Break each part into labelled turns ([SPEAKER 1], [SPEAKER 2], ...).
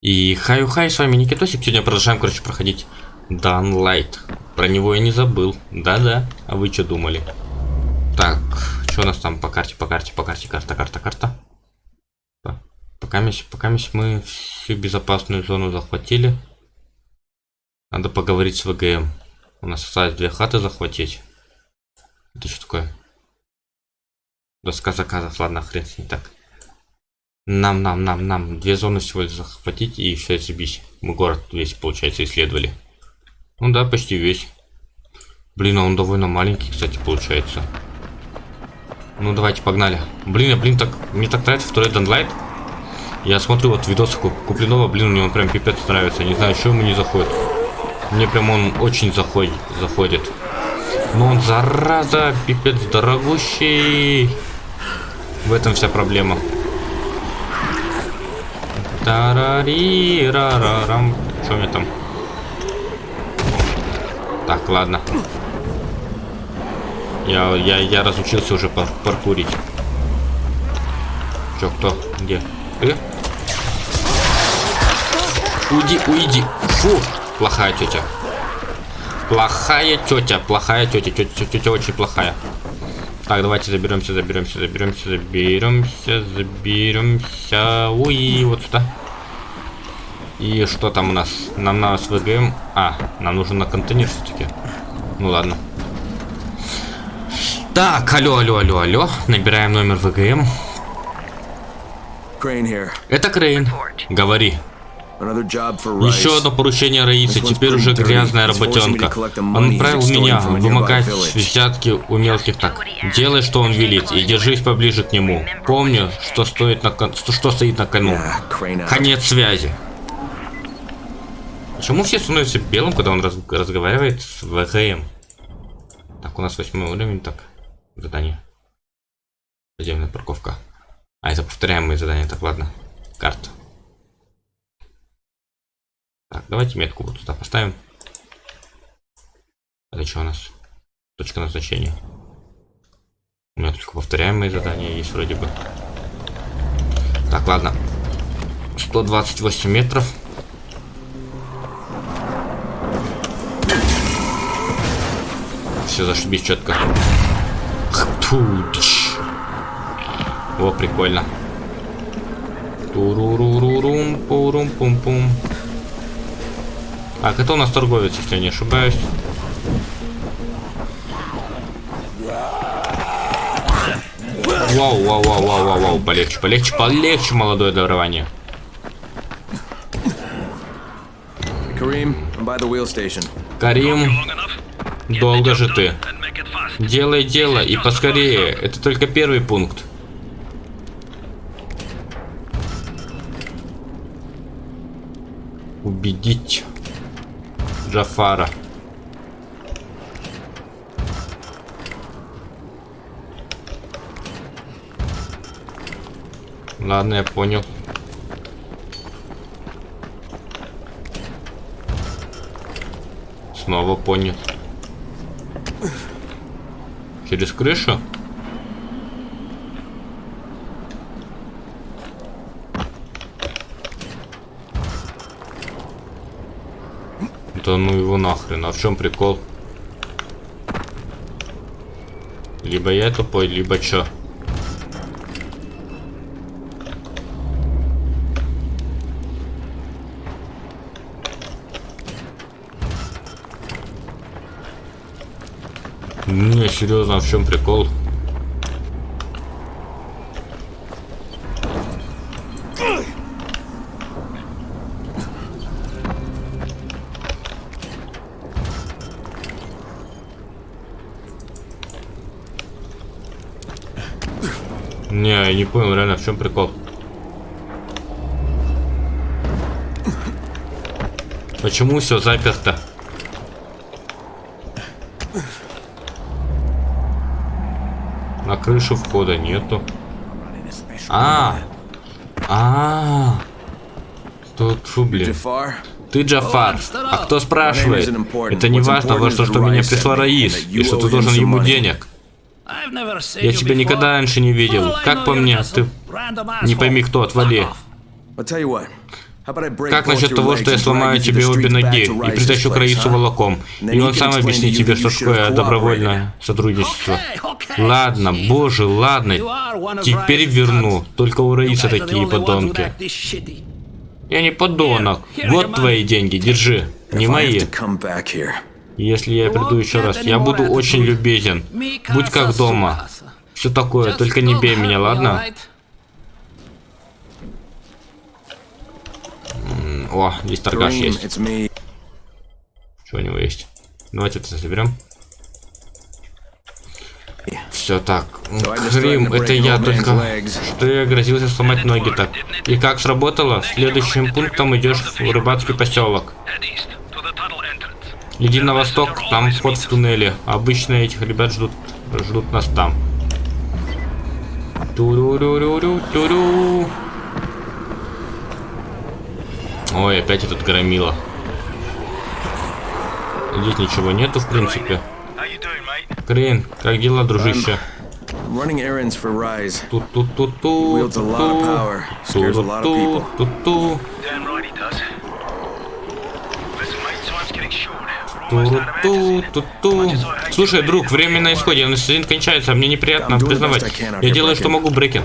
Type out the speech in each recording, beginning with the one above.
[SPEAKER 1] И хай-хай, с вами Никитосик. Сегодня продолжаем, короче, проходить Dying Light. Про него я не забыл. Да-да. А вы что думали? Так, что у нас там по карте, по карте, по карте, карта, карта, карта. Пока, пока мы всю безопасную зону захватили. Надо поговорить с ВГМ. У нас осталось две хаты захватить. Это что такое? Доска заказов, ладно, хрен с ней так. Нам, нам, нам, нам. Две зоны всего захватить и все забить. Мы город весь, получается, исследовали. Ну да, почти весь. Блин, а он довольно маленький, кстати, получается. Ну давайте, погнали. Блин, а блин, так мне так нравится второй Данлайт. Я смотрю вот видосы Куплинова, блин, мне он прям пипец нравится. Не знаю, что ему не заходит. Мне прям он очень заходит. заходит. Но он, зараза, пипец дорогущий. В этом вся проблема. Тарари рарарам. Что у меня там? Так, ладно. Я, я, я разучился уже пар паркурить. Чё, кто? Где? Ты? Уйди, уйди. Фу, плохая тетя. Плохая тетя, плохая тетя, тетя, тетя очень плохая. Так, давайте заберемся, заберемся, заберемся, заберемся, заберемся. Уи, вот сюда. И что там у нас? Нам надо с ВГМ. А, нам нужен на контейнер все-таки. Ну ладно. Так, алло, алло, алло, алло. Набираем номер ВГМ. Это Крейн. Говори. Еще одно поручение Раисы, теперь уже грязная работенка. Он отправил меня вымогать взятки у мелких так. Делай, что он велит, и держись поближе к нему. Помню, что, стоит на кон... что стоит на кону. Конец связи. Почему все становятся белым, когда он раз... разговаривает с ВГМ? Так, у нас восьмой уровень, так. Задание. Подземная парковка. А, это повторяемые задания, так, ладно. Карта. Так, давайте метку вот сюда поставим. Это что у нас? Точка назначения. У меня только повторяемые задания есть вроде бы. Так, ладно. 128 метров. Все зашибись четко. О, прикольно. Турурурурум, пурум, пум, пум. Так, это у нас торговец, если я не ошибаюсь. Вау, вау, вау, вау, вау, вау, полегче, полегче, полегче, молодое дарование. Карим, долго же ты. Делай дело и поскорее. Это только первый пункт. Убедить. Джафара. Ладно, я понял. Снова понял. Через крышу? Да ну его нахрен, а в чем прикол? Либо я тупой, либо чё? Не, серьезно, а в чем прикол? Понял реально, в чем прикол. Почему все заперто? На крышу входа нету. А, а, тут фу, блин. Ты Джафар. А кто спрашивает? Это не важно, важно, что меня прислал Раис, и что ты должен ему денег. Я тебя никогда раньше не видел. Как по мне, ты... Не пойми кто, отвали. Как насчет того, что я сломаю тебе обе ноги и притащу к Раису волоком? И он сам объяснит тебе, что такое добровольное сотрудничество. Ладно, боже, ладно. Теперь верну. Только у Раиса такие подонки. Я не подонок. Вот твои деньги, держи. Не мои. Если я приду еще раз, я буду очень любезен. Будь как дома. Все такое, только не бей меня, ладно? О, здесь торгаш есть. Что у него есть? Давайте это заберем. Все так. Крим, это я только... Что я грозился сломать ноги так. И как сработало? Следующим пунктом идешь в рыбацкий поселок. Иди на восток, там вход в туннеле. Обычно этих ребят ждут, ждут нас там. Ту-ру-ру-ру-ру-ру-ру. Ой, опять этот громила. Здесь ничего нету, в принципе. Крейн, как дела, дружище? Running errands for Rise. Ту ту ту ту. Wields a lot of power.
[SPEAKER 2] Scares a lot of people.
[SPEAKER 1] Ту ту.
[SPEAKER 3] Damn right he does. Listen, mate, time's getting short. We're almost out of ammo. Ту
[SPEAKER 1] ту ту. Слушай, друг, время на исходе, анестезин кончается, мне неприятно признавать. Я делаю, что могу, Брекен.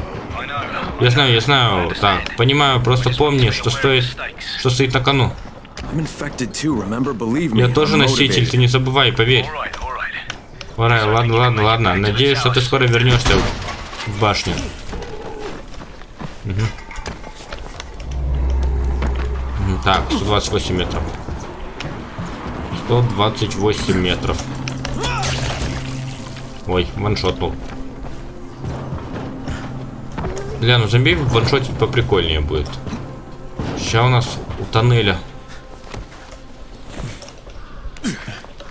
[SPEAKER 1] Я знаю, я знаю. Так, понимаю, просто помни, что стоит, что стоит на кону. Я тоже носитель, ты не забывай, поверь. Орай, ладно, ладно, ладно. Надеюсь, что ты скоро вернешься в башню. Угу. Так, 128 метров. 128 метров. Ой, ваншотнул. Бля, ну зомби в ваншоте поприкольнее будет. Сейчас у нас у тоннеля.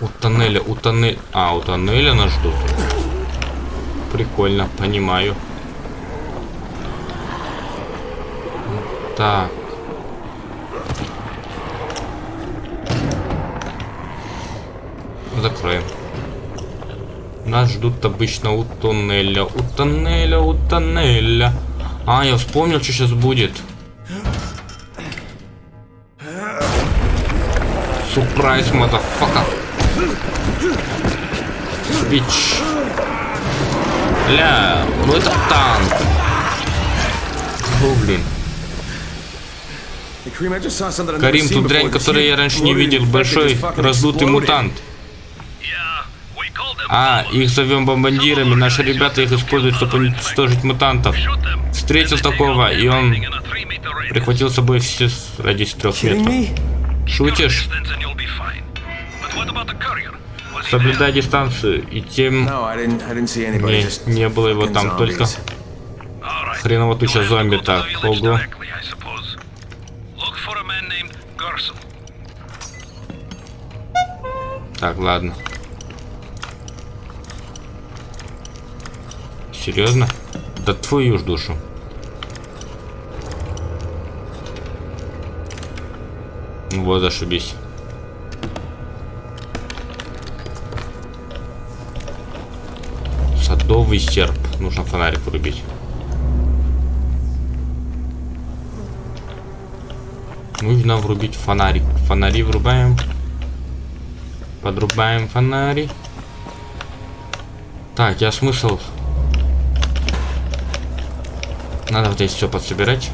[SPEAKER 1] У тоннеля, у тоннеля... А, у тоннеля нас ждут. Прикольно, понимаю. Так. Закроем. Нас ждут обычно у тоннеля, у тоннеля, у тоннеля. А, я вспомнил, что сейчас будет. Сюрприз, motherfucker. Bitch. Ля, ну это танк. О, блин. Карим, тут дрянь, которую я раньше не видел. Большой раздутый мутант. А, их зовем бомбандирами. Наши ребята их используют, чтобы уничтожить мутантов. Встретил такого, и он прихватил с собой все ради трех метров. Шутишь? Соблюдай дистанцию, и тем... Не, не было его там, только... Хреново туча зомби, так, ого. Так, ладно. Серьезно? Да твою ж душу. Вот, зашибись. Садовый серп. Нужно фонарик врубить. Нужно врубить фонарик. Фонари врубаем. Подрубаем фонари. Так, я смысл надо вот здесь все подсобирать.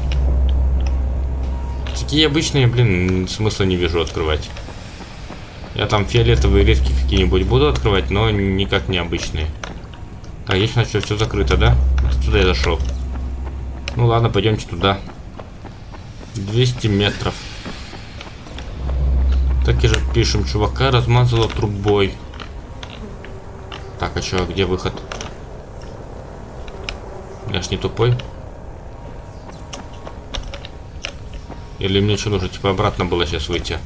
[SPEAKER 1] Такие обычные, блин, смысла не вижу открывать. Я там фиолетовые редкие какие-нибудь буду открывать, но никак не обычные. Так, здесь значит все закрыто, да? Сюда я зашел. Ну ладно, пойдемте туда. 200 метров. Так и же пишем, чувака размазало трубой. Так, а что, где выход? Я ж не тупой. Или мне что нужно, типа, обратно было сейчас выйти?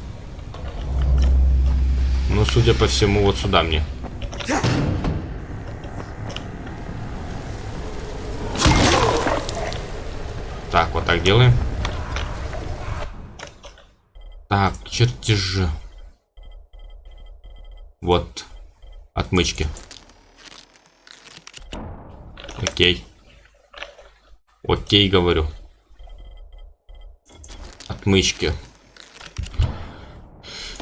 [SPEAKER 1] Ну, судя по всему, вот сюда мне. Так, вот так делаем. Так, чертежи. Вот. Отмычки. Окей. Окей, говорю. Отмычки.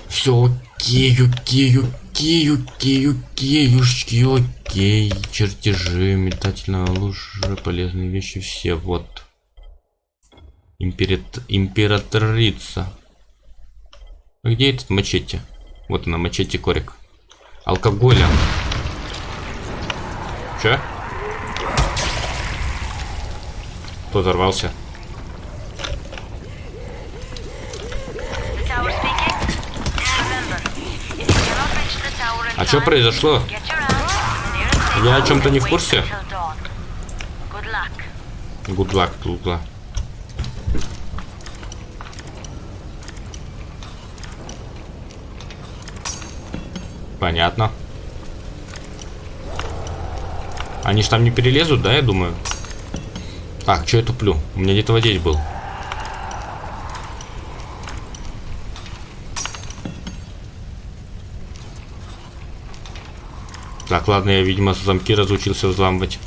[SPEAKER 1] Все окей, окей, окей, окей, окей, окей, окей. Чертежи, метательная лужа, полезные вещи, все, вот. Императ... Императрица. А где этот мачете? Вот она, мачете корик. Алкоголя. Че? Кто взорвался? А что произошло? Я о чем-то не в курсе? Good luck, good luck. Понятно. Они ж там не перелезут, да, я думаю? Так, что я туплю? У меня где-то вот здесь был. Так, ладно, я, видимо, замки разучился взламывать.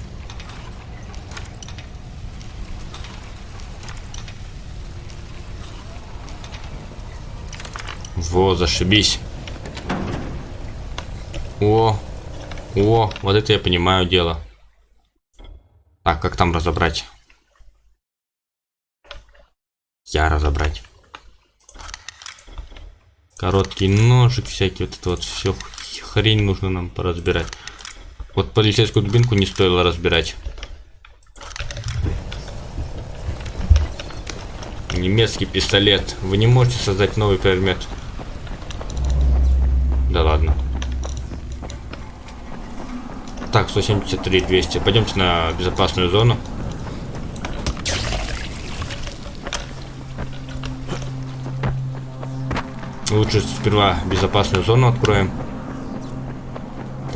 [SPEAKER 1] Во, зашибись. О, о, вот это я понимаю дело. Так, как там разобрать? Я разобрать. Короткий ножик всякий, вот это вот все хрень нужно нам поразбирать. Вот полицейскую дубинку не стоило разбирать. Немецкий пистолет. Вы не можете создать новый предмет. Да ладно. Так, 173, 200. Пойдемте на безопасную зону. Лучше сперва безопасную зону откроем.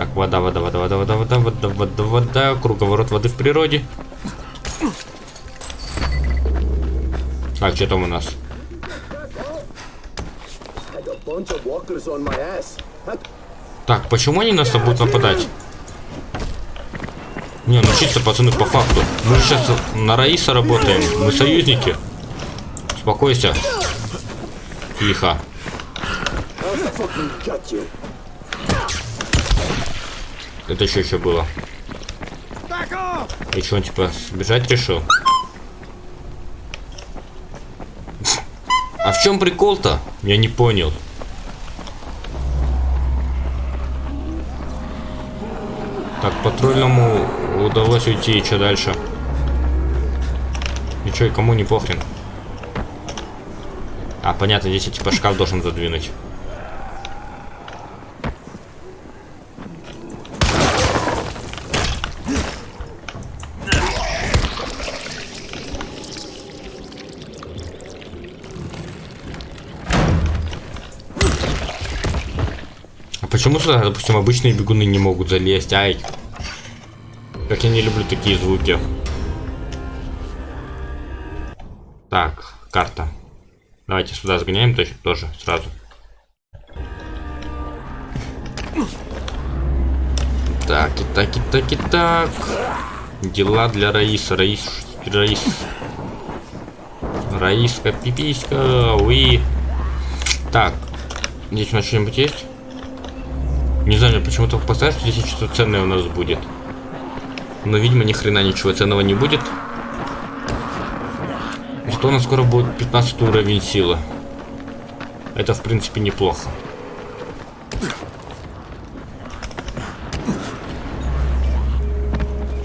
[SPEAKER 1] Так, вода, вода, вода, вода, вода, вода, вода, вода, вода, круговорот воды в природе. Так, что там у нас? Так, почему они нас будут нападать? Не, ну чисто, пацаны, по факту. Мы сейчас на Раиса работаем. Мы союзники. Успокойся. Тихо. Это что еще было? И что, он типа сбежать решил? А в чем прикол-то? Я не понял. Так, патрульному удалось уйти, и что дальше? И что, и кому не похрен? А, понятно, здесь я типа шкаф должен задвинуть. Почему сюда, допустим, обычные бегуны не могут залезть? Ай. Как я не люблю такие звуки. Так, карта. Давайте сюда сгоняем точно тоже сразу. Так, и так, и так, и так. Дела для Раиса. Раис, Раис. Раиска, пиписька, уи. Так, здесь у нас что-нибудь есть? Не знаю, почему-то поставь, что здесь что-то ценное у нас будет. Но, видимо, ни хрена ничего ценного не будет. Зато у нас скоро будет 15 уровень силы. Это, в принципе, неплохо.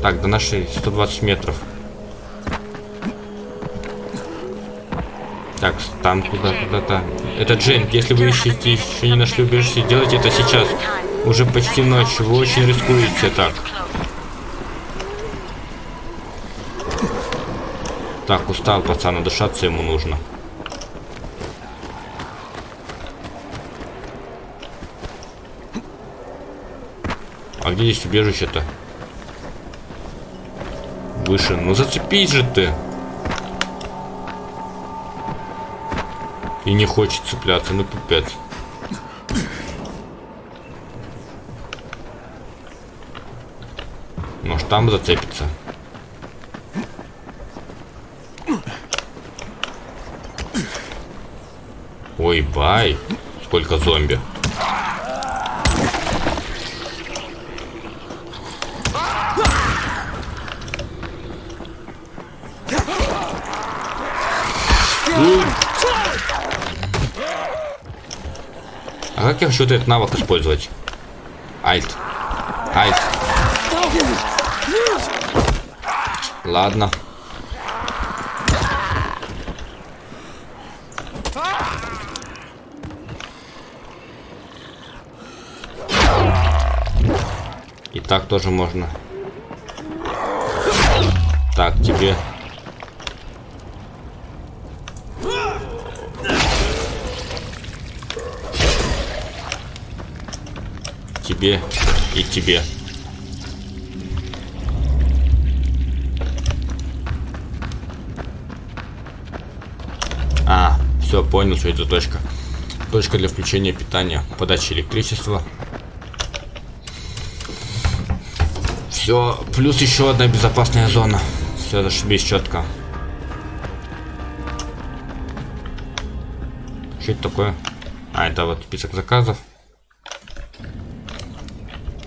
[SPEAKER 1] Так, до нашей 120 метров. Так, там куда, куда-то. Это Джейн, если вы ищете еще не нашли убежище, делайте это сейчас. Уже почти ночь, вы очень рискуете так. Так, устал пацан, дышаться ему нужно. А где здесь убежище-то? Выше. Ну зацепись же ты. И не хочет цепляться, ну пипец. Там зацепится. Ой, бай. Сколько зомби. А как я хочу этот навык использовать? Альт. Альт. Ладно. И так тоже можно. Так, тебе тебе и тебе. Понял, что это точка. Точка для включения питания, подачи электричества. Все, плюс еще одна безопасная зона. Все, зашибись четко. Что это такое? А, это вот список заказов.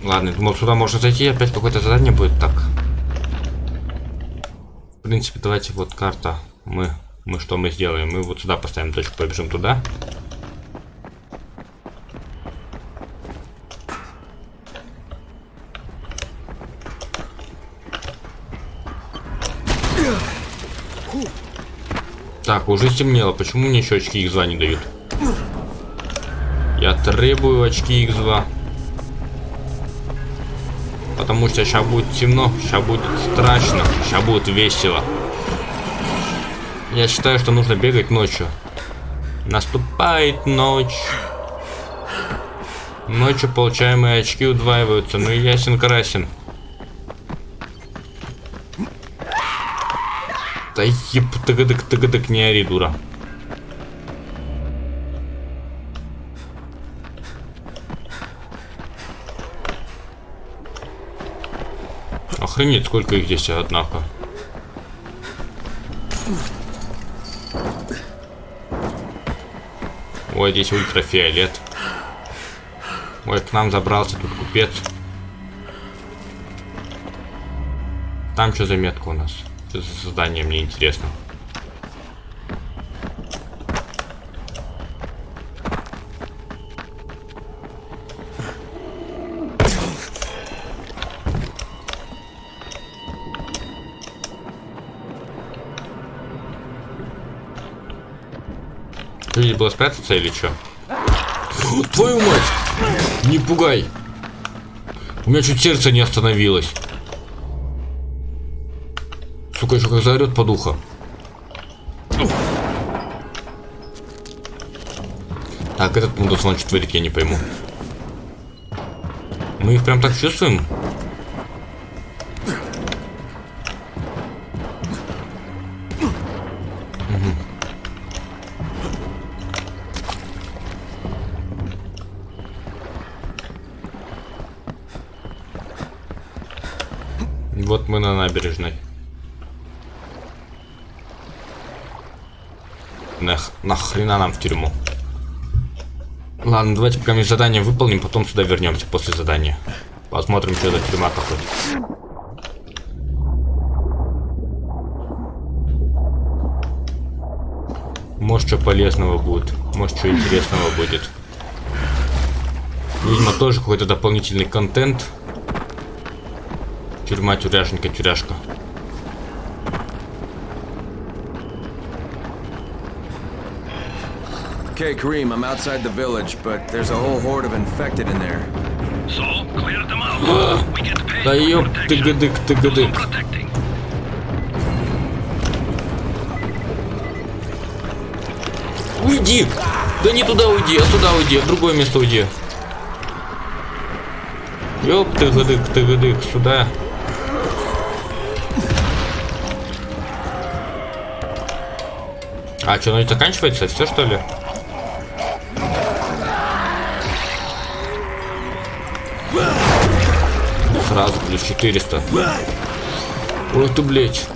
[SPEAKER 1] Ладно, думал, сюда можно зайти, опять какое-то задание будет так. В принципе, давайте вот карта. Мы, мы что мы сделаем? Мы вот сюда поставим точку, побежим туда. Так, уже стемнело. Почему мне еще очки X2 не дают? Я требую очки X2. Потому что сейчас будет темно, сейчас будет страшно, сейчас будет весело. Я считаю, что нужно бегать ночью. Наступает ночь. Ночью получаемые очки удваиваются, ну и ясен красен. Да еб, тыгадык, тыгадык, не ори, дура. Охренеть, сколько их здесь, однако. Ой, здесь ультрафиолет. Ой, к нам забрался тут купец. Там что за метка у нас? Что за задание, мне интересно. Было спрятаться или что? Твою мать! Не пугай! У меня чуть сердце не остановилось. Сука, еще как заорет по духу. Так, этот мудос что творит, я не пойму. Мы их прям так чувствуем? Ладно, давайте мы задание выполним, потом сюда вернемся после задания. Посмотрим, что за тюрьма какой. Может, что полезного будет. Может, что интересного будет. Видимо, тоже какой-то дополнительный контент. Тюрьма, тюряшенька, тюряшка.
[SPEAKER 2] Okay, Kareem, I'm outside the village, but there's a whole horde of infected in there.
[SPEAKER 3] So, clear them out. We get paid
[SPEAKER 1] Да
[SPEAKER 3] for
[SPEAKER 1] ёп,
[SPEAKER 3] protection.
[SPEAKER 1] тыгадык,
[SPEAKER 3] Do some
[SPEAKER 1] тыгадык.
[SPEAKER 3] protecting.
[SPEAKER 1] Уйди! Да не туда уйди, а сюда уйди, а в другое место уйди. Ёп, тыгадык, тыгадык, сюда. А, что, ну это заканчивается? Все что ли? 400. Ой, ты, блядь.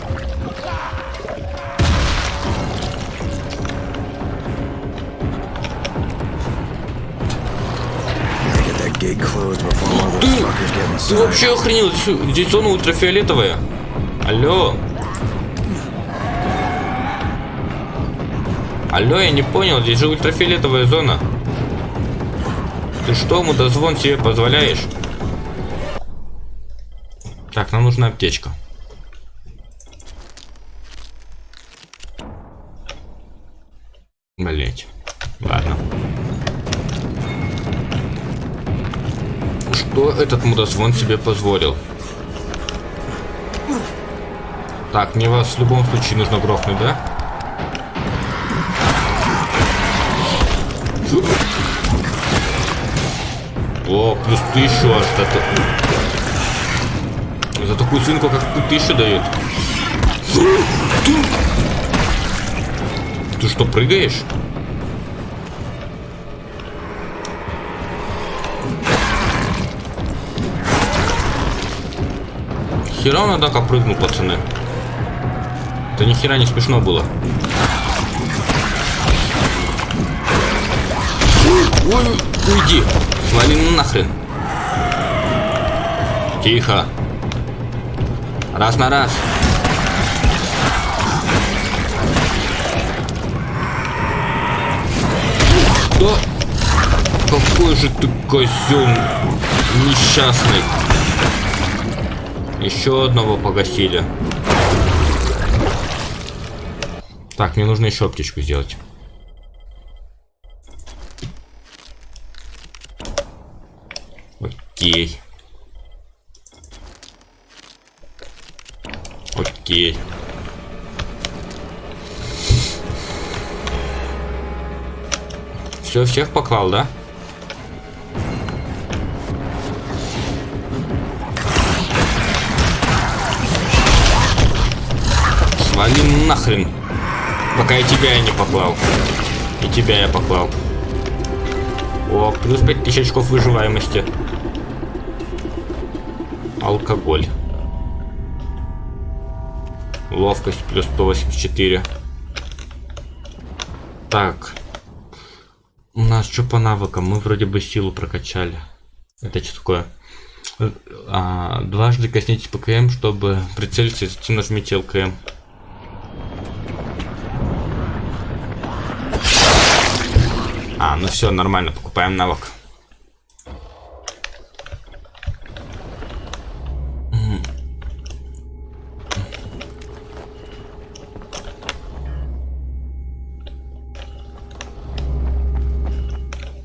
[SPEAKER 1] Ты,
[SPEAKER 2] ты
[SPEAKER 1] вообще охренел? Здесь зона ультрафиолетовая. Алло. Алло, я не понял, здесь же ультрафиолетовая зона. Ты что, мудозвон себе позволяешь? Нам нужна аптечка. Блять. Ладно. Что этот мудозвон себе позволил? Так, мне вас в любом случае нужно грохнуть, да? О, плюс тысячу аж за, свинку, как ты, тысячу дает. Ты, ты что, прыгаешь? Хера он, однако, прыгнул, пацаны. Это ни хера не смешно было. Ой, уйди. Свали нахрен. Тихо. Раз на раз. Да. Какой же ты козел несчастный. Еще одного погасили. Так, мне нужно еще аптечку сделать. Окей. Окей. Все, всех поклал, да? Свали нахрен. Пока и тебя я не поклал. И тебя я поклал. О, плюс 5000 очков выживаемости. Алкоголь. Ловкость плюс 184. Так. У нас что по навыкам? Мы вроде бы силу прокачали. Это что такое? А, дважды коснитесь ПКМ, чтобы прицелиться, и затем нажмите ЛКМ. А, ну все, нормально, покупаем навык.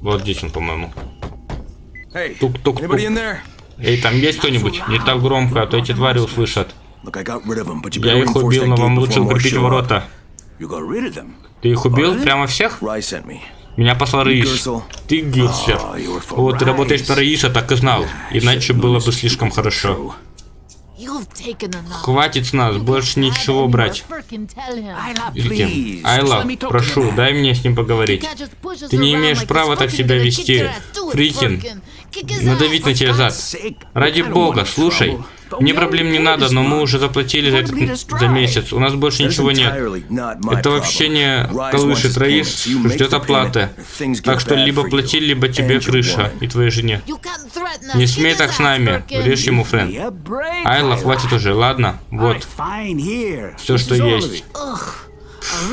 [SPEAKER 1] Вот здесь он, по-моему. Тук-тук-тук. Эй, там есть кто-нибудь? Не так громко, а то эти твари услышат. Я их убил, но вам лучше укрепить ворота. Ты их убил? Прямо всех? Меня послал Раис.
[SPEAKER 2] Гюрсел.
[SPEAKER 1] Ты Гюрслер.
[SPEAKER 2] Oh,
[SPEAKER 1] Вот, ты работаешь на Раиса, так и знал. Иначе было бы слишком хорошо. Хватит с нас, больше ничего брать.
[SPEAKER 4] Please.
[SPEAKER 1] Айла, прошу, дай мне с ним поговорить. Ты не имеешь права так себя вести. Фрикин, надавить на тебя зад. Ради бога, слушай. Мне проблем не надо, но мы уже заплатили за этот за месяц. У нас больше ничего нет. Это вообще не колышет Раис, ждет оплаты. Так что либо плати, либо тебе крыша и твоей жене. Не смей так с нами, врежь ему, Френ. Айла, хватит уже, ладно? Вот, все, что есть.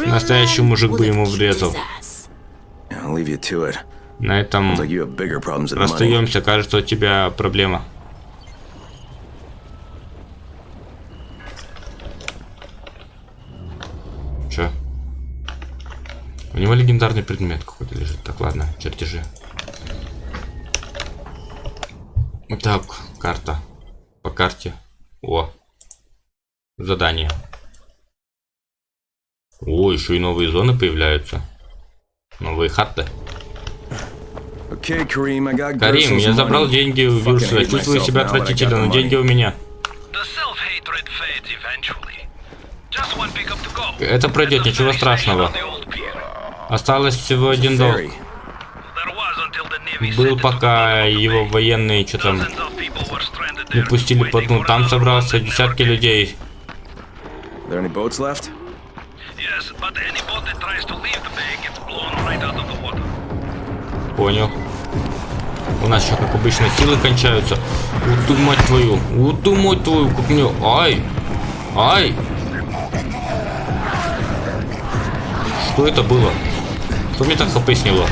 [SPEAKER 1] Настоящий мужик бы ему врезал.
[SPEAKER 2] I'll leave you to it.
[SPEAKER 1] На этом расстаемся, кажется, у тебя проблема. Че? У него легендарный предмет какой-то лежит. Так, ладно, чертежи. Так, карта. По карте. О. Задание. О, еще и новые зоны появляются. Новые хаты.
[SPEAKER 2] Okay, Kareem, I got
[SPEAKER 1] Карим, я забрал деньги у Вирсера.
[SPEAKER 2] hate
[SPEAKER 1] Чувствую себя отвратительно, но деньги у меня. Это пройдет, ничего страшного. Осталось всего один долг. Был пока его военные что там не пустили по
[SPEAKER 3] waiting
[SPEAKER 1] дну. Там собрался десятки людей. Понял. У нас еще, как обычно, силы кончаются. Вот твою. Вот твою, как мне... Ай! Ай! Что это было? Кто мне так хп сняло?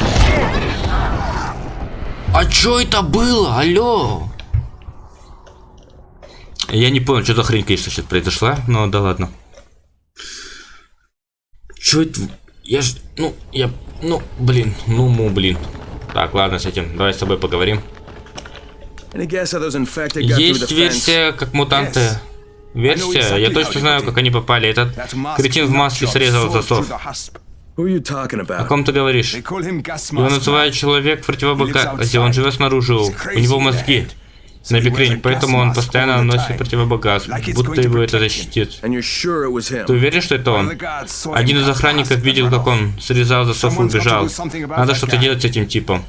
[SPEAKER 1] А чё это было? Алло! Я не понял, что за хрень, конечно, сейчас произошла, но да ладно. Чё это? Я ж... Ну, я... Ну, блин. Ну, му, блин. Так, ладно с этим. Давай с тобой поговорим. Есть версия, как мутанты. Версия? Я точно знаю, как они попали. Этот кретин в маске срезал засов. О ком ты говоришь? Его называют человек в противобагазе. Он живет снаружи. У него мозги на бекрень, поэтому он постоянно носит противобагаз, будто его это защитит. Ты уверен, что это он? Один из охранников видел, как он срезал засов и убежал. Надо что-то делать с этим типом.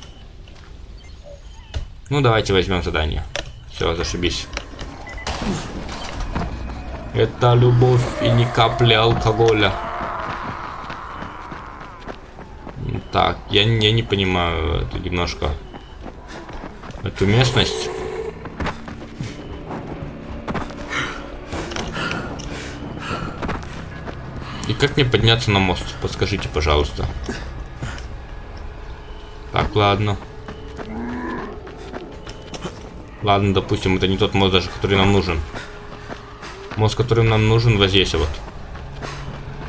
[SPEAKER 1] Ну, давайте возьмем задание. Все, зашибись. Это любовь и ни капли алкоголя. Так, я, не- я не понимаю это немножко. Эту местность. И как мне подняться на мост? Подскажите, пожалуйста. Так, ладно. Ладно, допустим, это не тот мост даже, который нам нужен. Мост, который нам нужен, вот здесь вот.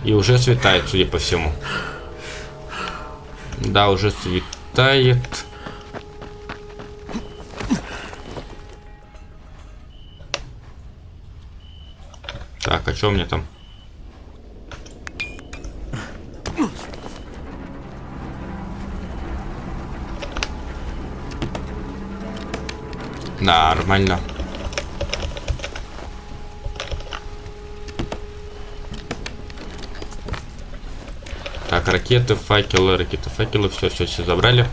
[SPEAKER 1] И уже светает, судя по всему. Да, уже светает. Так, а что у меня там? Нормально. Так, ракеты, факелы, ракеты, факелы, все, все, все забрали.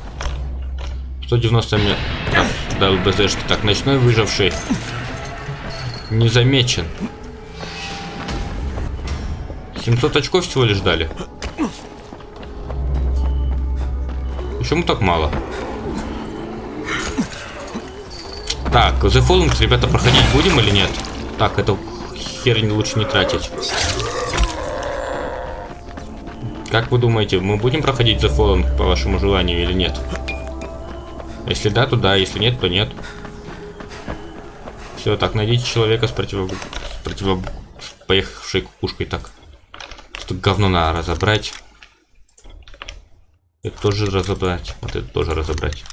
[SPEAKER 1] 190 метров до ЛБЗшки. Так, ночной выживший. Не замечен. 700 очков всего лишь дали. Почему так мало? Так, The Fallen, ребята, проходить будем или нет? Так, эту хернь лучше не тратить. Как вы думаете, мы будем проходить The Fallen по вашему желанию или нет? Если да, то да, если нет, то нет. Все, так, найдите человека с противо... с противо... с поехавшей кукушкой, так. Что говно надо разобрать. Это тоже разобрать. Вот это тоже разобрать.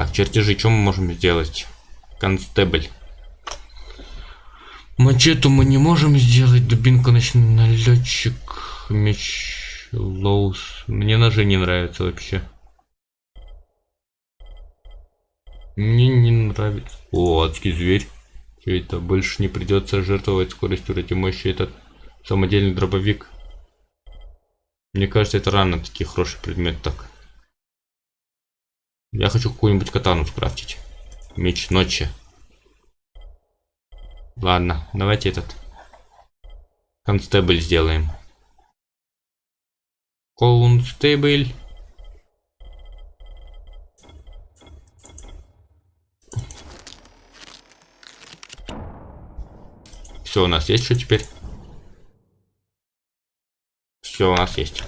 [SPEAKER 1] Так, чертежи, что мы можем сделать? Констебль. Мачету мы не можем сделать. Дубинка ночной налетчик. Меч Лоус. Мне ножи не нравятся вообще. Мне не нравится. О, адский зверь. Что это? Больше не придется жертвовать скоростью ради мощи этот самодельный дробовик. Мне кажется, это рано такие хороший предмет так. Я хочу какую-нибудь катану скрафтить. Меч ночи. Ладно, давайте этот констебль сделаем. Констебль. Все, у нас есть что теперь? Все, у нас есть.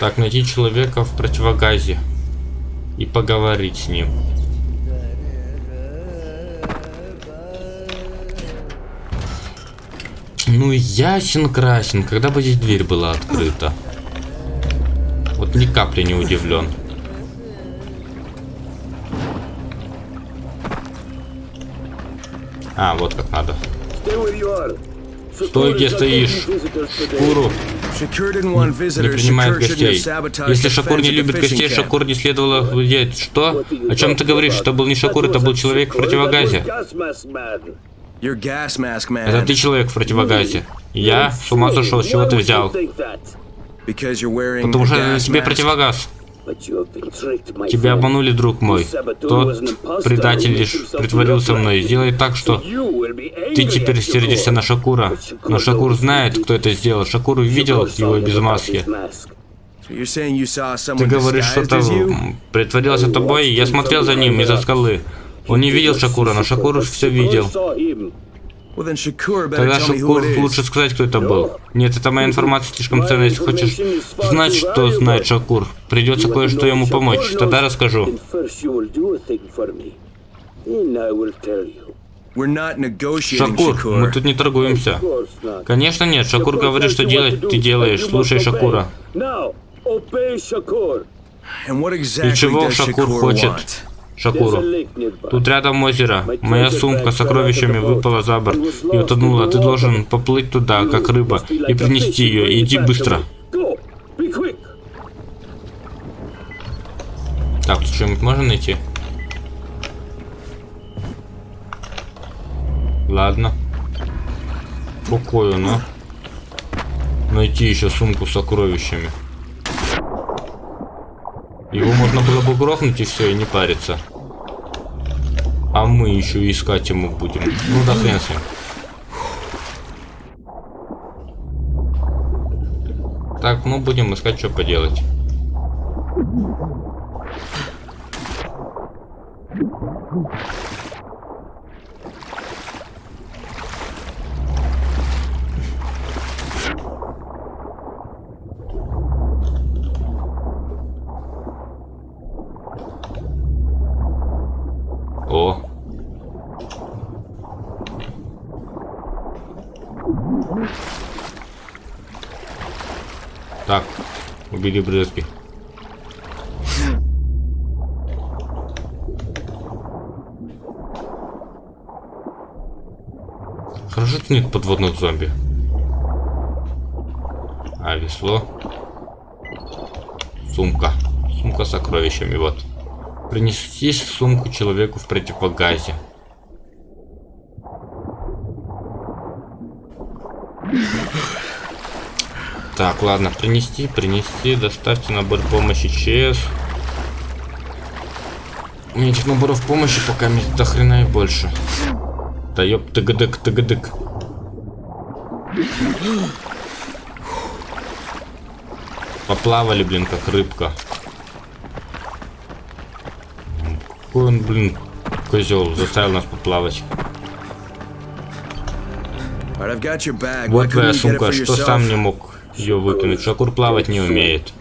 [SPEAKER 1] Так, найти человека в противогазе и поговорить с ним. Ну, ясен красен, когда бы здесь дверь была открыта. Вот ни капли не удивлен. А, вот как надо. Стой, где стоишь. Шкуру не принимает гостей. Если Шакур не любит гостей. Шакур не следовало выделять. Что? О чем ты говоришь? Это был не Шакур, это был человек в противогазе. Это ты человек в противогазе. Я с ума сошел, с чего ты взял? Потому что на
[SPEAKER 2] mask.
[SPEAKER 1] противогаз. Тебя обманули, друг мой. Тот предатель лишь притворился мной. Сделай так, что ты теперь сердишься на Шакура. Но Шакур знает, кто это сделал. Шакур увидел его без маски. Ты говоришь, что-то притворился тобой. Я смотрел за ним из-за скалы. Он не видел Шакура, но Шакур все видел. Тогда Шакур лучше сказать, кто это был. Нет, это моя информация слишком ценная. Если хочешь знать, что знает Шакур, придется кое-что ему помочь. Тогда расскажу. Шакур, мы тут не торгуемся. Конечно нет, Шакур говорит, что делать ты делаешь. Слушай Шакура. И чего Шакур хочет? Шакуру. Тут рядом озеро. Моя сумка с сокровищами выпала за борт и утонула. Ты должен поплыть туда, как рыба, и принести ее. Иди быстро. Так, тут что-нибудь можно найти? Ладно. Какой он, а? Найти еще сумку с сокровищами. Его можно было бы грохнуть и все, и не париться. А мы еще искать ему будем. Ну да хрен с ним. Так, ну будем искать, что поделать. Так, убили брызги. Хорошо, что нет подводных зомби. А, весло. Сумка. Сумка с сокровищами, вот. Принести сумку человеку в противогазе. Так, ладно, принести, принести, доставьте набор помощи ЧС. У меня этих наборов помощи пока до хрена и больше. Да ёп, тыгадык, тыгадык. Поплавали, блин, как рыбка. Какой он, блин, козел, заставил нас поплавать. Вот твоя сумка, что сам не мог ее выкинуть. Шакур плавать не умеет.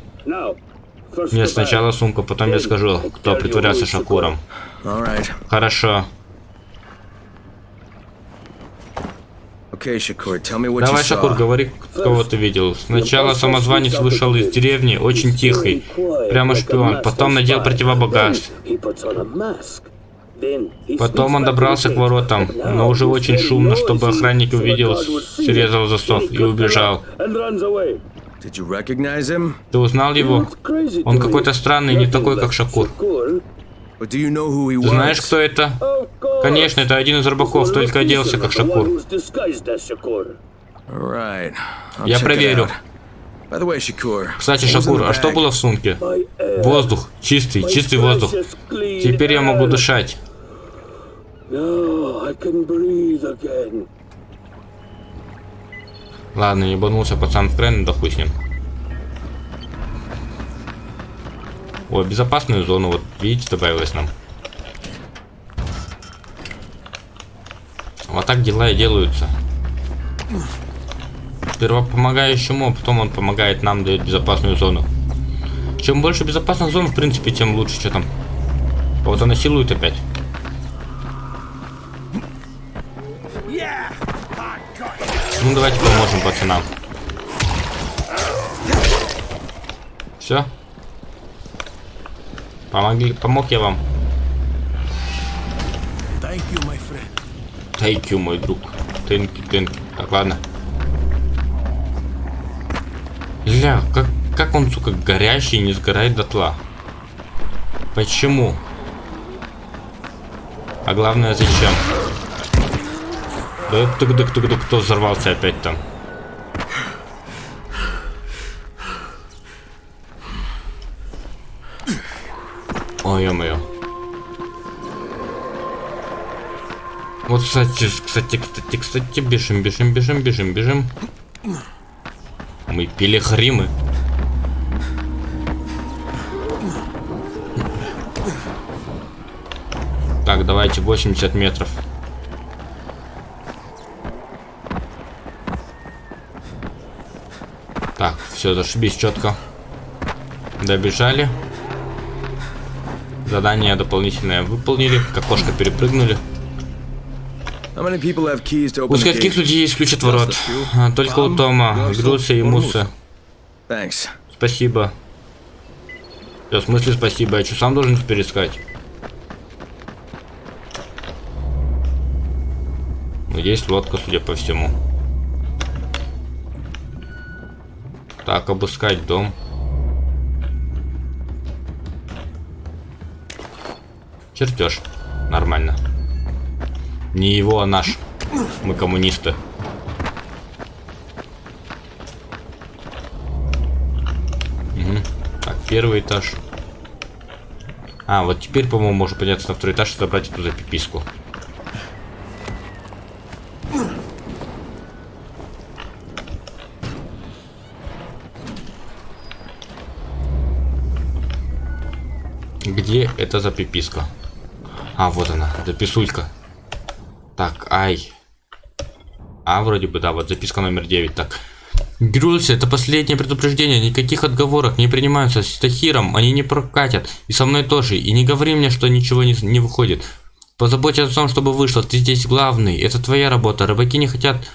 [SPEAKER 1] Нет, сначала сумка, потом я скажу, кто притворялся Шакуром. Хорошо. Давай, Шакур, говори, кого ты видел. Сначала самозванец вышел из деревни, очень тихий, прямо шпион. Потом надел противобагаж. Потом он добрался к воротам, но уже очень шумно, чтобы охранник увидел, срезал засов и убежал. Ты узнал его? Он какой-то странный, не такой, как Шакур. Ты знаешь, кто это? Конечно, это один из рыбаков, только оделся, как Шакур. Я проверю. Кстати, Шакур, а что было в сумке? Воздух. Чистый, чистый воздух. Теперь я могу дышать. Ладно, ебанулся пацан в крен, ним. О, безопасную зону, вот видите, добавилось нам. Вот так дела и делаются. Сперва помогающему, а потом он помогает нам, дает безопасную зону. Чем больше безопасных зон, в принципе, тем лучше. Что там? Кого-то насилуют опять. Ну, давайте поможем пацанам. Все? Помогли, помог я вам.
[SPEAKER 4] Thank you, my friend.
[SPEAKER 1] Thank you, мой друг. Тенки, тенки. Так, ладно. Ля, как, как он, сука, горящий, не сгорает дотла? Почему? А главное, зачем? Да тук тук тук тук кто взорвался опять там? О, ё-моё. Вот, кстати, кстати, кстати, кстати, бежим, бежим, бежим, бежим, бежим. Мы пилигримы. Так, давайте 80 метров. Так, все, зашибись четко. Добежали. Задание дополнительное выполнили. К окошко перепрыгнули. Скольких
[SPEAKER 2] gate?
[SPEAKER 1] людей есть ключ от ворот? А, Только у Тома, Груса и Муса. Спасибо. Да, в смысле спасибо? Я что, сам должен теперь искать? Есть лодка, судя по всему. Так, обыскать дом. Чертеж. Нормально. Не его, а наш. Мы коммунисты. Так, первый этаж. А, вот теперь, по-моему, можно подняться на второй этаж и забрать эту запиписку. Где эта запиписка? А, вот она, записулька. Так, ай. А, вроде бы, да, вот записка номер 9. Так, Грюльс, это последнее предупреждение, никаких отговорок не принимаются с Тахиром, они не прокатят, и со мной тоже, и не говори мне, что ничего не, не выходит. Позаботься о том, чтобы вышло, ты здесь главный, это твоя работа, рыбаки не хотят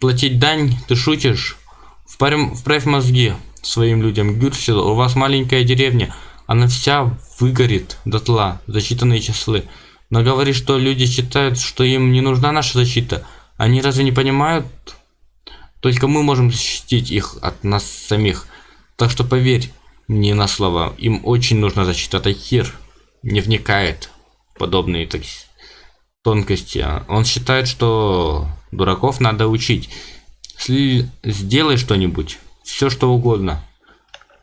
[SPEAKER 1] платить дань, ты шутишь? Вправь, вправь мозги своим людям, Гюрсел, у вас маленькая деревня, она вся выгорит дотла за считанные часы. Но говори, что люди считают, что им не нужна наша защита, они разве не понимают, только мы можем защитить их от нас самих. Так что поверь мне на слово, им очень нужна защита. Тахир не вникает в подобные так, тонкости. Он считает, что дураков надо учить. Сли... Сделай что-нибудь, все что угодно.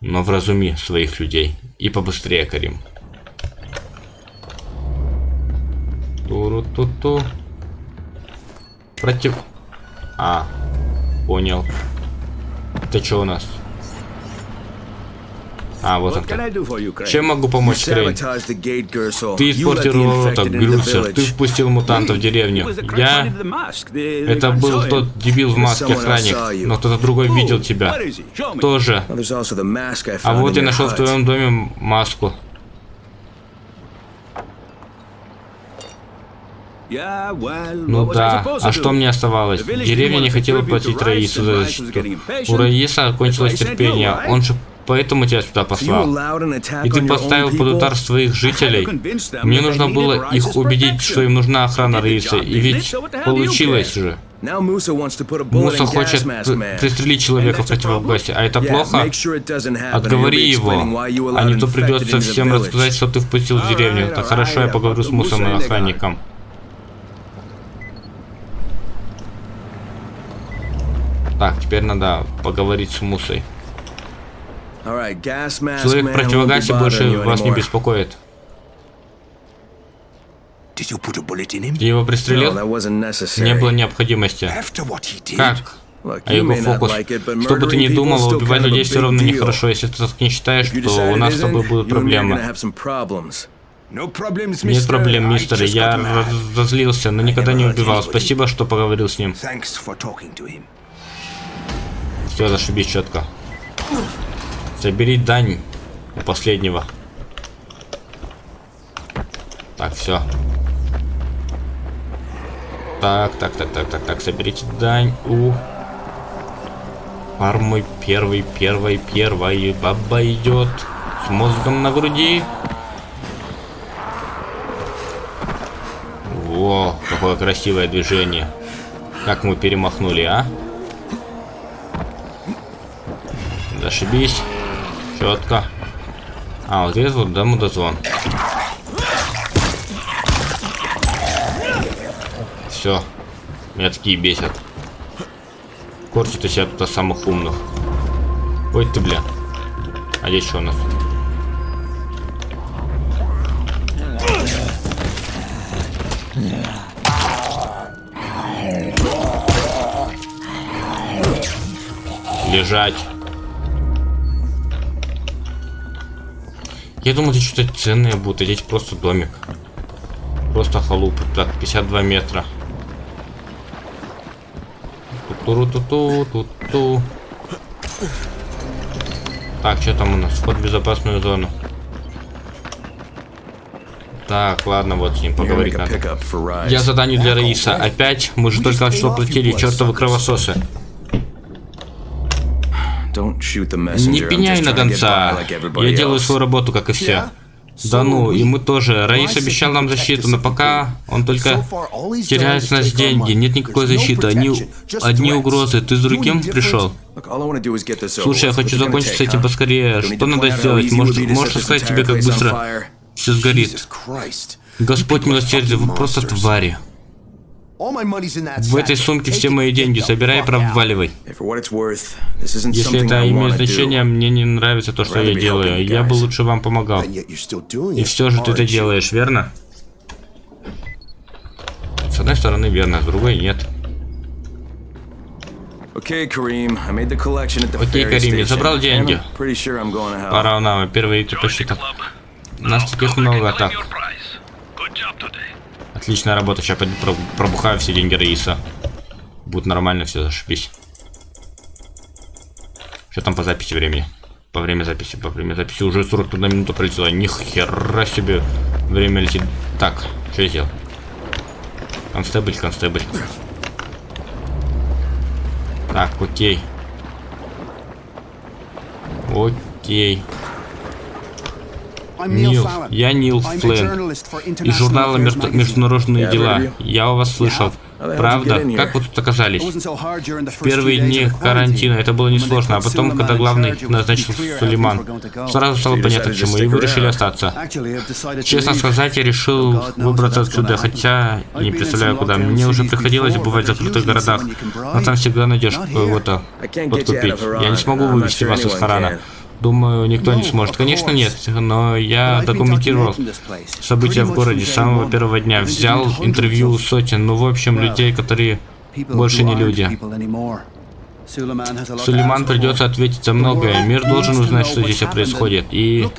[SPEAKER 1] Но вразуми своих людей. И побыстрее, Карим. Туру-ту-ту. Против... А, Понял. Это что у нас? А, вот он. Чем могу помочь, Крейн? Ты испортил ворота, Грюсер. Ты впустил мутанта в деревню. Я... Это был тот дебил в маске охранник, но кто-то другой видел тебя. Тоже. А вот я нашел в твоем доме маску.
[SPEAKER 4] Yeah, well,
[SPEAKER 1] Ну да, а что мне оставалось? Деревня не хотела платить Раису за защиту. У Раиса кончилось терпение. Он же поэтому тебя сюда послал. И ты поставил под удар своих жителей. Мне нужно было их убедить, что им нужна охрана Раиса. И ведь получилось же. Муса хочет пристрелить человека в противогасе. А это плохо? Отговори его, а не то придется всем рассказать, что ты впустил в деревню. Так хорошо, я поговорю с Мусом и охранником. Так, теперь надо поговорить с Мусой. Человек в противогасе больше вас не беспокоит. Ты его пристрелил? Не было необходимости. Как? А его фокус. Что бы ты ни думал, убивать людей все равно нехорошо. Если ты так не считаешь, то у нас с тобой будут проблемы. Нет проблем, мистер. Я разозлился, но никогда не убивал. Спасибо, что поговорил с ним. Все, зашибись четко. Собери дань у последнего. Так, все. Так, так, так, так, так, так, соберите дань у фармы первый, первой, первой. Баба идет с мозгом на груди. Во, какое красивое движение. Как мы перемахнули, а? Зашибись. Четко. А, вот здесь вот дам дозвон. Все. Меня такие бесят. Корчат из себя тут самых умных. Ой ты, бля. А здесь что у нас? Лежать. Я думал, это что-то ценное будет, а здесь просто домик. Просто халупа. Так, 52 метра. Ту-ту-ту-ту-ту-ту. Так, что там у нас? Вход в безопасную зону. Так, ладно, вот с ним поговорить надо. Я задание для Раиса. Опять? Мы же только что платили, чертовы кровососы.
[SPEAKER 2] Don't shoot the
[SPEAKER 1] Не пеняй
[SPEAKER 2] just
[SPEAKER 1] на гонца.
[SPEAKER 2] like everybody
[SPEAKER 1] Я делаю
[SPEAKER 2] else.
[SPEAKER 1] свою работу, как и все. Да ну, и мы тоже. Раис обещал нам защиту, но пока он только теряет с нас деньги. Нет никакой защиты. Одни, одни угрозы. Ты с другим пришел?
[SPEAKER 2] Look, all I wanna do is get this over
[SPEAKER 1] Слушай, я
[SPEAKER 2] with.
[SPEAKER 1] хочу закончить с этим поскорее. Что надо сделать? Может, можешь сказать тебе, как быстро все сгорит? Господь милосердие, вы просто твари.
[SPEAKER 5] All my money's in that
[SPEAKER 1] В этой сумке все мои деньги. Собирай и проваливай.
[SPEAKER 2] Hey, for what it's worth, this isn't
[SPEAKER 1] Если
[SPEAKER 2] something
[SPEAKER 1] это имеет значение, мне не нравится то, что я делаю.
[SPEAKER 2] you
[SPEAKER 1] Я бы
[SPEAKER 2] guys.
[SPEAKER 1] лучше вам помогал.
[SPEAKER 5] And yet you're still doing
[SPEAKER 1] И
[SPEAKER 5] it,
[SPEAKER 1] все же ты это делаешь, верно? С одной стороны верно, с другой нет.
[SPEAKER 2] Okay, Kareem, I made the collection at the
[SPEAKER 1] Окей, Карим, я забрал деньги.
[SPEAKER 2] I'm pretty sure I'm going to hell.
[SPEAKER 1] Пора нам,
[SPEAKER 3] Join the
[SPEAKER 1] посчитал. Нас таких много, так. Отличная работа, сейчас пойду про- пробухаю все деньги Раиса. Будет нормально все, зашибись. Что там по записи времени? По время записи, по время записи уже 41 минута пролетела. Ни хера себе время летит. Так, что я сделал? Констебль, констебль. Так, окей. Окей. Нил, я Нил
[SPEAKER 5] for
[SPEAKER 1] Из журнала
[SPEAKER 5] Affairs
[SPEAKER 1] «Между-
[SPEAKER 5] magazine.
[SPEAKER 1] «Международные дела». Я о вас слышал. Правда? Как вы тут оказались?
[SPEAKER 5] First
[SPEAKER 1] Первые дни карантина это было несложно, а потом, когда главный назначил Сулейман, сразу стало понятно,
[SPEAKER 2] to
[SPEAKER 1] почему, и вы решили остаться. Честно сказать, я решил выбраться отсюда, хотя и не представляю куда. Мне уже приходилось бывать в закрытых городах, но там всегда найдешь кого-то подкупить. Я не смогу вывести вас из Харана. Думаю, никто не
[SPEAKER 5] No,
[SPEAKER 1] сможет. Конечно, нет, но я документировал события в городе с самого первого дня. Взял интервью у сотен, ну, в общем, людей, которые больше не люди. Сулейман придется ответить за многое. Мир должен узнать, что здесь происходит. И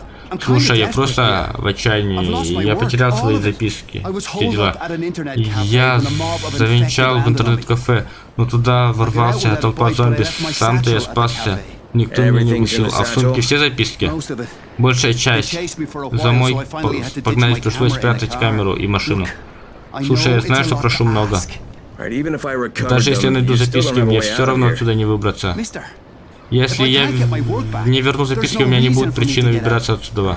[SPEAKER 1] слушай, я просто в отчаянии. Я потерял свои записки. Все дела. Я завенчал в интернет-кафе, но туда ворвался толпа зомби. Сам-то я спасся. Никто меня не укусил. А в сумке все записки? Большая часть. За мой по- погнать пришлось спрятать камеру и машину. Слушай, я знаю, что прошу много. Даже если я найду записки, мне все равно отсюда не выбраться. Если я не верну записки, у меня не будет причины выбираться отсюда.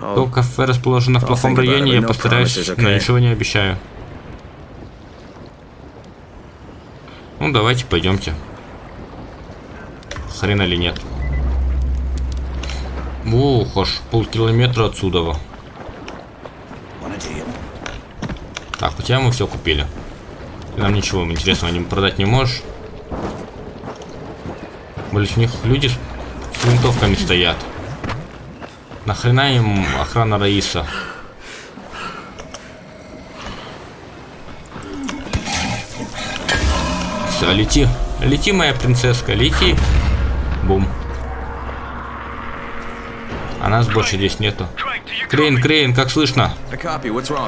[SPEAKER 1] То кафе расположено в плохом районе, я постараюсь, но ничего не обещаю. Ну, давайте пойдемте. Хрена ли нет. Ух, аж полкилометра отсюда. Так, у тебя мы все купили. Ты нам ничего интересного не продать не можешь. Блин, у них люди с, с винтовками стоят. Нахрена им охрана Раиса? Все, лети. Лети, моя принцесска, лети. Бум. А нас больше здесь нету. Крейн? Крейн, как слышно?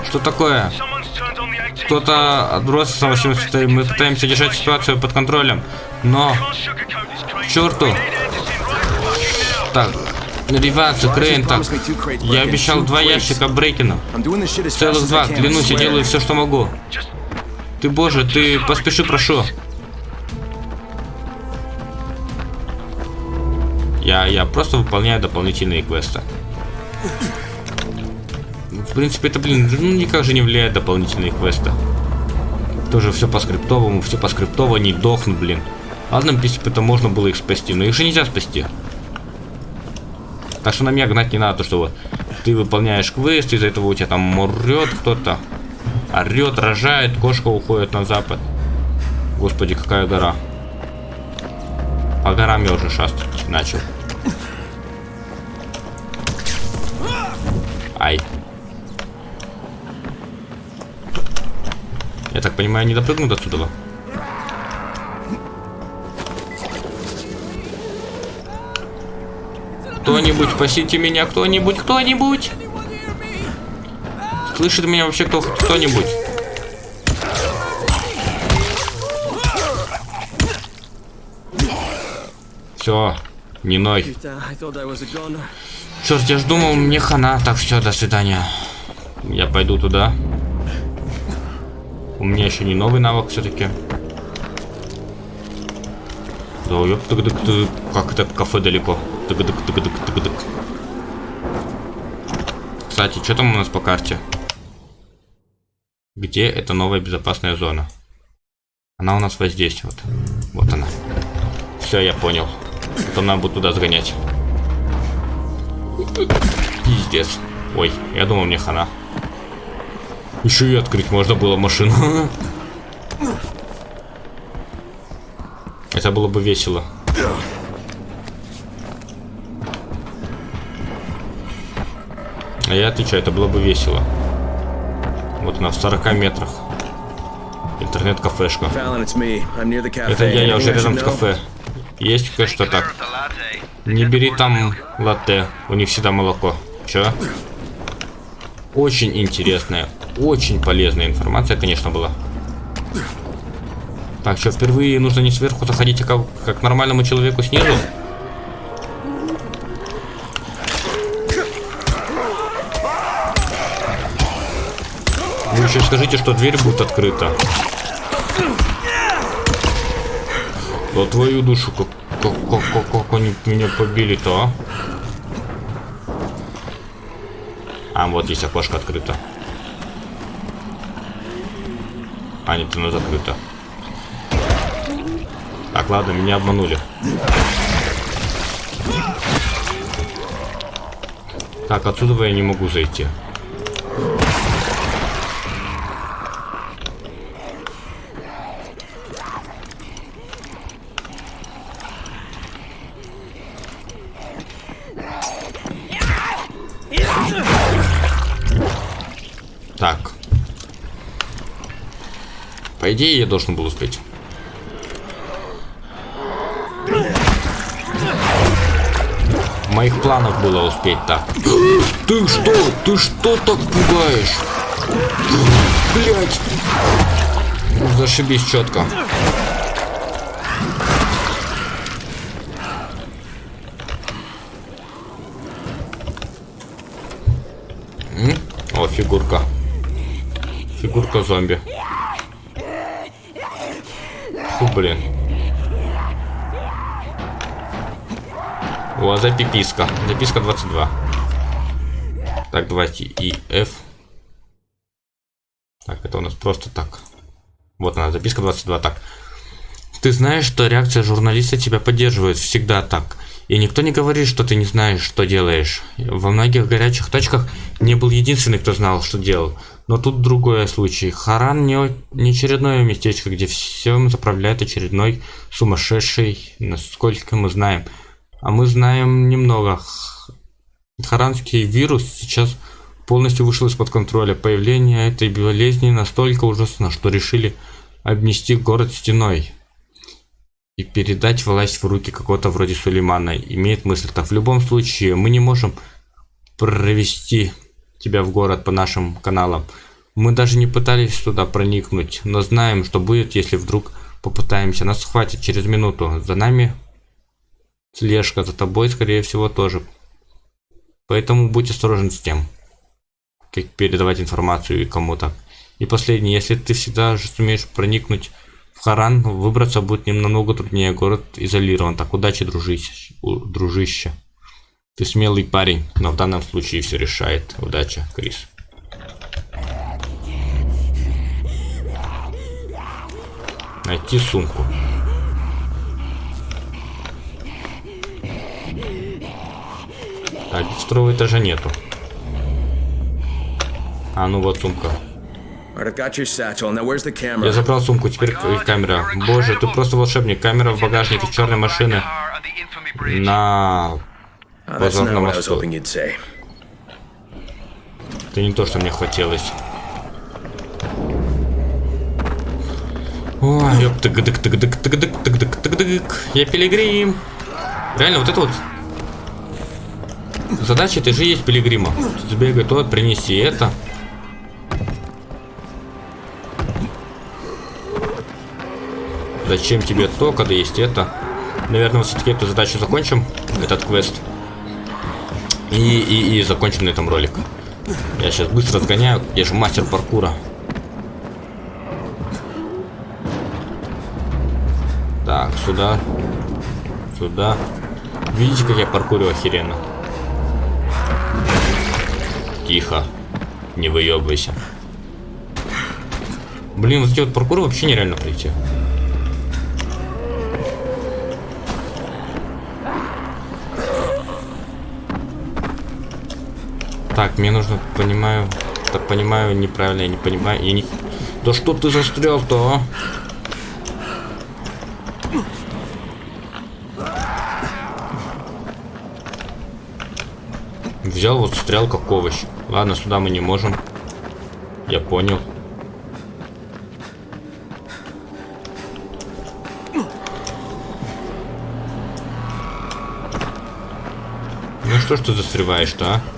[SPEAKER 1] Что такое?
[SPEAKER 3] Someone's turned on the 18th
[SPEAKER 1] Кто-то отбросился на 18 Мы пытаемся держать ситуацию под контролем. Но... Черту. Так. Реваться, Крейн, так. Я обещал два ящика
[SPEAKER 2] Брекену.
[SPEAKER 1] Целых два. Клянусь, я делаю все, что могу. Ты, боже, ты поспеши, прошу. Я, я просто выполняю дополнительные квесты. В принципе, это, блин, ну никак же не влияет дополнительные квесты. Тоже все по скриптовому, все по скриптово, не дохнут, блин. Ладно, в принципе, это можно было их спасти, но их же нельзя спасти. Так что на меня гнать не надо, то что вот ты выполняешь квест, из-за этого у тебя там морет кто-то. Орет, рожает, кошка уходит на запад. Господи, какая гора. По горам я уже шастать начал. Ай. Я так понимаю, не допрыгнут отсюда. Кто-нибудь, спасите меня, кто-нибудь, кто-нибудь! Слышит меня вообще кто-нибудь? Все, не ной. Черт, я ж думал, мне хана. Так, все, до свидания. Я пойду туда. У меня еще не новый навык все-таки. Да, ёп, тык -дык -тык. как это кафе далеко. Тык -дык -тык -дык -тык -дык. Кстати, что там у нас по карте? Где эта новая безопасная зона? Она у нас вот здесь вот. Вот она. Все, я понял. Потом надо будет туда сгонять. Пиздец. Ой, я думал мне хана. Еще и открыть можно было машину. Это было бы весело. А я отвечаю, это было бы весело. Вот она в 40 метрах. Интернет-кафешка. Это я, я уже рядом с кафе. Есть кое-что так. Не бери там латте, у них всегда молоко. Чё? Очень интересная, очень полезная информация, конечно, была. Так, что, впервые нужно не сверху заходить, а как, как нормальному человеку снизу? Вы еще скажите, что дверь будет открыта. Да твою душу, как, как, как, как, как они меня побили-то, а? А, вот здесь окошко открыто. А, нет, оно закрыто. Так, ладно, меня обманули. Так, отсюда я не могу зайти. Идее, я должен был успеть. В моих планах было успеть так. Ты что? Ты что так пугаешь? Блять! Зашибись четко. О, фигурка. Фигурка зомби. Блин. О, запиписка. Записка 22. Так, давайте и F. Так, это у нас просто так. Вот она, записка 22. Так. Ты знаешь, что реакция журналиста тебя поддерживает. Всегда так. И никто не говорит, что ты не знаешь, что делаешь. Во многих горячих точках не был единственный, кто знал, что делал. Но тут другой случай. Харан не, не очередное местечко, где всем заправляет очередной сумасшедший, насколько мы знаем. А мы знаем немного. Харанский вирус сейчас полностью вышел из-под контроля. Появление этой болезни настолько ужасно, что решили обнести город стеной и передать власть в руки какого-то вроде Сулеймана. Имеет мысль. Так в любом случае мы не можем провести тебя в город по нашим каналам. Мы даже не пытались туда проникнуть, но знаем, что будет, если вдруг попытаемся. Нас схватят через минуту. За нами слежка, за тобой, скорее всего, тоже. Поэтому будь осторожен с тем, как передавать информацию и кому-то. И последнее, если ты всегда же сумеешь проникнуть в Харан, выбраться будет намного труднее. Город изолирован. Так, удачи, дружище. дружище. Ты смелый парень, но в данном случае все решает. Удачи, Крис. Найти сумку. А второго этажа нету. А, ну вот сумка. Я забрал сумку, теперь камера. Боже, ты просто волшебник. Камера в багажнике черной машины на
[SPEAKER 2] Oh, that's not
[SPEAKER 1] позорном
[SPEAKER 2] what I was
[SPEAKER 1] мосту.
[SPEAKER 2] hoping you'd say.
[SPEAKER 1] Это не то, что мне хотелось. Ой, тык дык тык дык тык дык тык дык тык дык Я пилигрим. Реально, вот это вот Задача ты же есть пилигрима. Сбегай то, принеси это. Зачем тебе то, когда есть это? Наверное, все-таки эту задачу закончим, этот квест. И, и, и закончим на этом ролик. Я сейчас быстро сгоняю, я же мастер паркура. Так, сюда. Сюда. Видите, как я паркурю охеренно? Тихо. Не выебывайся. Блин, вот эти вот паркуры вообще нереально пройти. Так, мне нужно, понимаю, так понимаю, неправильно, я не понимаю, я не... Да что ты застрял-то, а? Взял вот стрел как овощ. Ладно, сюда мы не можем. Я понял. Ну что ж ты застреваешь-то, а?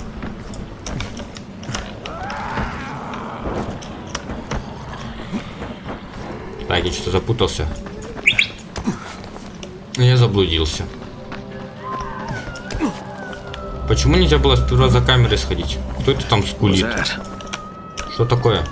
[SPEAKER 1] Я что-то запутался. Я заблудился. Почему нельзя было сперва за камерой сходить? Кто это там скулит? Что такое?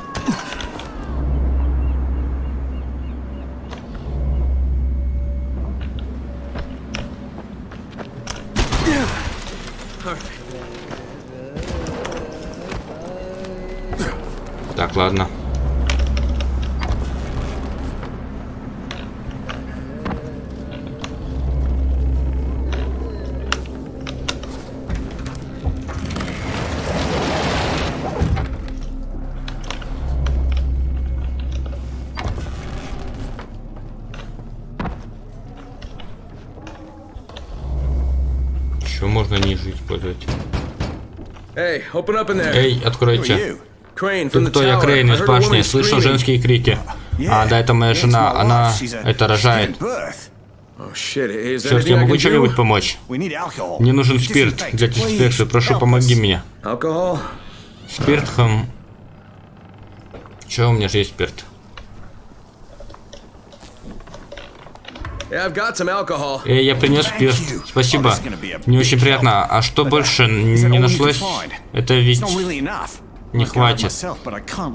[SPEAKER 1] Еще можно ниже использовать. Эй, откройте. Ты кто? Я. Крейн из башни. Слышал женские крики. А, да, это моя жена. Она это рожает.
[SPEAKER 2] Oh anything
[SPEAKER 1] я
[SPEAKER 2] I
[SPEAKER 1] могу чем-нибудь помочь? Мне нужен спирт для дезинфекции. Прошу, помоги мне. Спирт, хм. Че, у меня же есть спирт.
[SPEAKER 2] Yeah, I've got some alcohol.
[SPEAKER 1] Эй, я принес спирт. Спасибо. Мне очень приятно. А что больше не нашлось? Это ведь... Не хватит.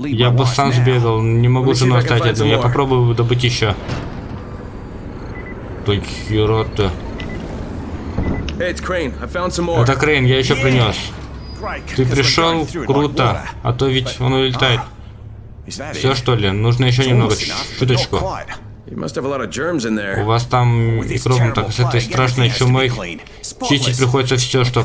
[SPEAKER 1] Я бы сам сбегал. Не могу жену оставить одну. Я попробую добыть еще.
[SPEAKER 2] Some more.
[SPEAKER 1] Это Крейн, я еще принес. Ты пришел? Круто. А то ведь он улетает.
[SPEAKER 5] That
[SPEAKER 1] Все что ли? Нужно еще немного, чуточку.
[SPEAKER 5] Quite.
[SPEAKER 2] You must have a lot of germs in
[SPEAKER 1] У вас там микробом, так с этой страшной чумой чистить приходится все, что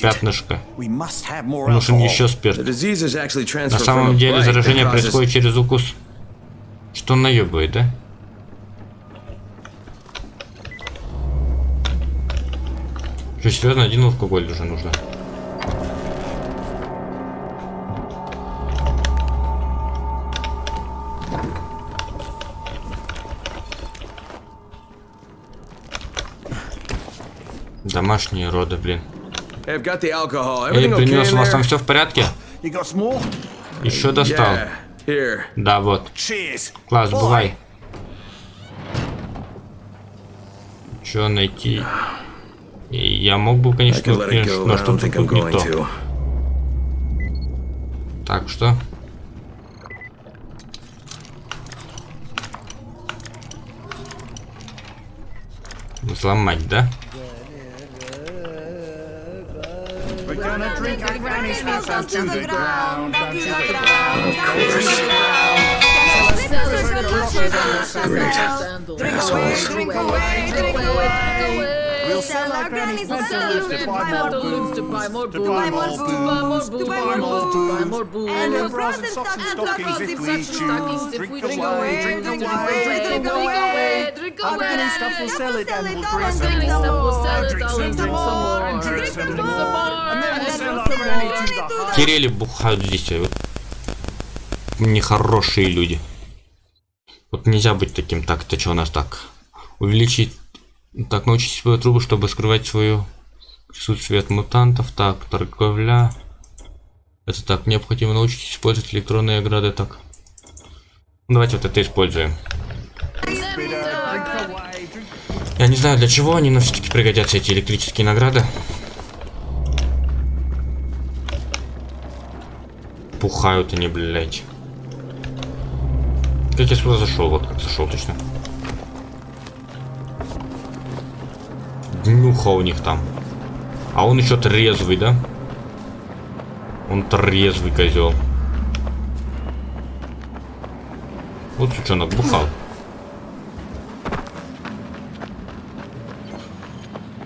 [SPEAKER 1] пятнышко. Нужен еще спирт. На самом деле заражение происходит через укус. Что он наебывает, да? Что, серьезно, один алкоголь уже нужно? Домашние роды, блин. Эй, принес, у вас там все в порядке? Еще достал.
[SPEAKER 2] Yeah.
[SPEAKER 1] Да, вот.
[SPEAKER 5] Cheers.
[SPEAKER 1] Класс, бывай. Че найти? Я мог бы, конечно, но что-то тут не то.
[SPEAKER 2] to.
[SPEAKER 1] Так, что? Взломать, да?
[SPEAKER 6] Gonna drink our granny's down to the ground, down to the ground, down to the ground.
[SPEAKER 7] Drink
[SPEAKER 6] away, drink away, drink away. We'll sell our granny's balloons to buy
[SPEAKER 7] to buy more
[SPEAKER 6] to buy more
[SPEAKER 7] booze, to buy more
[SPEAKER 6] booze,
[SPEAKER 7] booze,
[SPEAKER 6] to buy more
[SPEAKER 7] to buy
[SPEAKER 6] booze.
[SPEAKER 7] more booze.
[SPEAKER 6] And
[SPEAKER 7] And
[SPEAKER 6] the bras and stockings if we choose. Drink away, drink away, drink away.
[SPEAKER 7] drink
[SPEAKER 6] Our granny stuff will sell it and we'll drink some
[SPEAKER 7] Granny stuff will
[SPEAKER 6] more. Drink
[SPEAKER 7] I'll
[SPEAKER 6] some
[SPEAKER 7] drink some
[SPEAKER 6] more,
[SPEAKER 7] more.
[SPEAKER 6] and drink
[SPEAKER 7] Drink
[SPEAKER 6] some
[SPEAKER 7] some
[SPEAKER 6] more.
[SPEAKER 7] more.
[SPEAKER 6] And then we'll
[SPEAKER 7] And
[SPEAKER 1] Кирилли бухают здесь, а вот нехорошие люди. Вот нельзя быть таким. Так, это что у нас так? Увеличить... Так, научить свою трубу, чтобы скрывать свою Присутствие от мутантов. Так, торговля. Это так, необходимо научиться использовать электронные ограды. Так. Давайте вот это используем. Я не знаю для чего они, но все-таки пригодятся эти электрические награды. Пухают они, блядь. Как я сюда зашел? Вот как зашел точно. Днюха у них там. А он еще трезвый, да? Он трезвый козел. Вот сучонок бухал.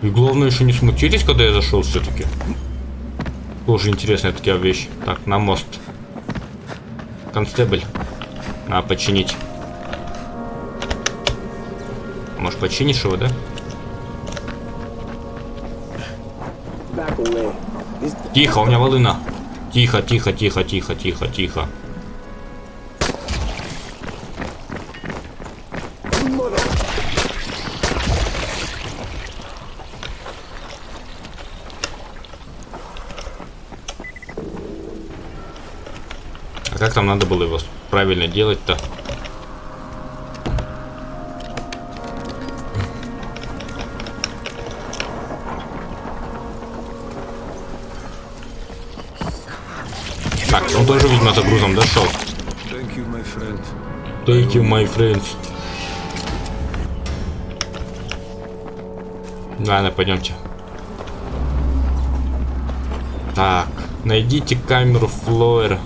[SPEAKER 1] И главное, еще не смутились, когда я зашел все-таки. Тоже интересная такая вещь. Так, на мост. Констебль. А, починить. Может, починишь его, да? Тихо, у меня волына. Тихо, тихо, тихо, тихо, тихо, тихо. Там надо было его правильно делать-то? Так, он тоже, видимо, за грузом дошел.
[SPEAKER 4] Thank you, my friend.
[SPEAKER 1] Thank you, my friends. Ладно, пойдемте. Так, найдите камеру Флоера.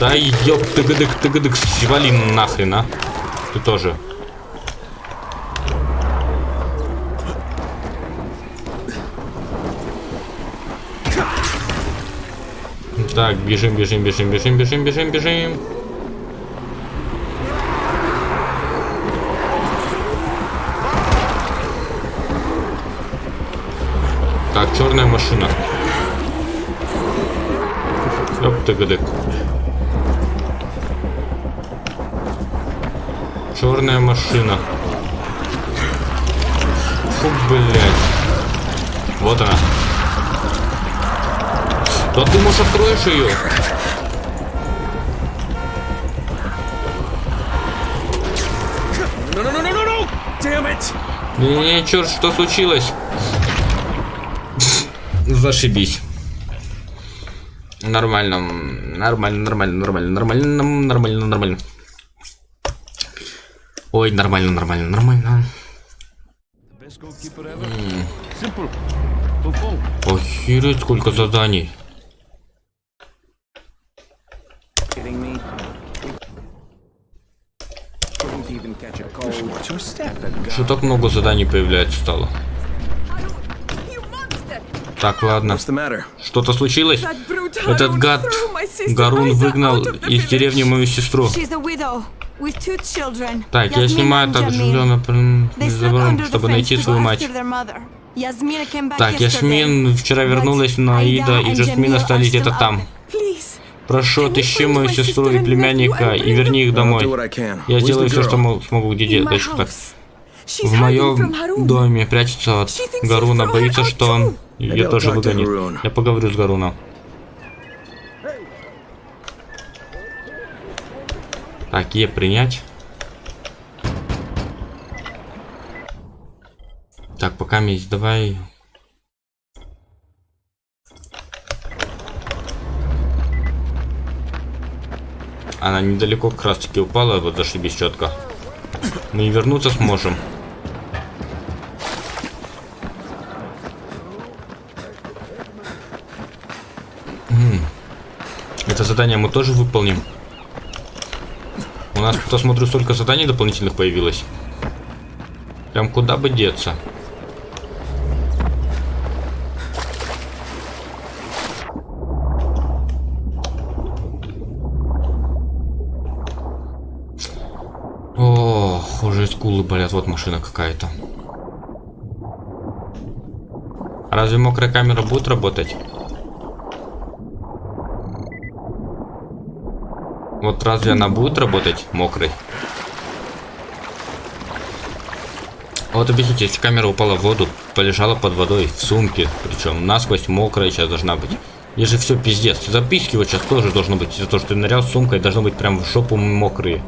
[SPEAKER 1] Да ёб тыгадык тыгадык свали нахрен, а. Ты тоже. Так, бежим, бежим, бежим, бежим, бежим, бежим, бежим. Так, черная машина. Ёп Черная машина. Фу, блядь. Вот она. Да ты, может, откроешь ее? Не-не, черт, что случилось? Зашибись. Нормально, нормально, нормально, нормально, нормально, нормально, нормально. Ой, нормально, нормально, нормально. Охереть, сколько заданий. Что так много заданий появляется стало? Так, ладно. Что-то случилось? Этот гад Гарун выгнал из деревни мою сестру. Так, я снимаю так жилье забором, чтобы найти свою мать. Так, Ясмин вчера вернулась, но Аида и Джасмин остались где-то там. Прошу, отыщи мою сестру и племянника и верни их домой. Я сделаю все, что мо- смогу. Где де- дальше так? В моем доме прячется от Гаруна, боится, что он ее тоже выгонит. Я поговорю с Гаруном. Так, Е принять. Так, пока есть, давай. Она недалеко как раз таки упала, вот зашибись четко. Мы и вернуться сможем. Это задание мы тоже выполним. У нас тут, смотрю, столько заданий дополнительных появилось. Прям куда бы деться. Ох, уже скулы болят. Вот машина какая-то. Разве мокрая камера будет работать? Вот разве она будет работать мокрой? А Вот объясните, если камера упала в воду, полежала под водой, в сумке, причем насквозь мокрая сейчас должна быть. И же все пиздец. Записки вот сейчас тоже должно быть. За то, что ты нырял сумкой, должно быть прям в жопу мокрые.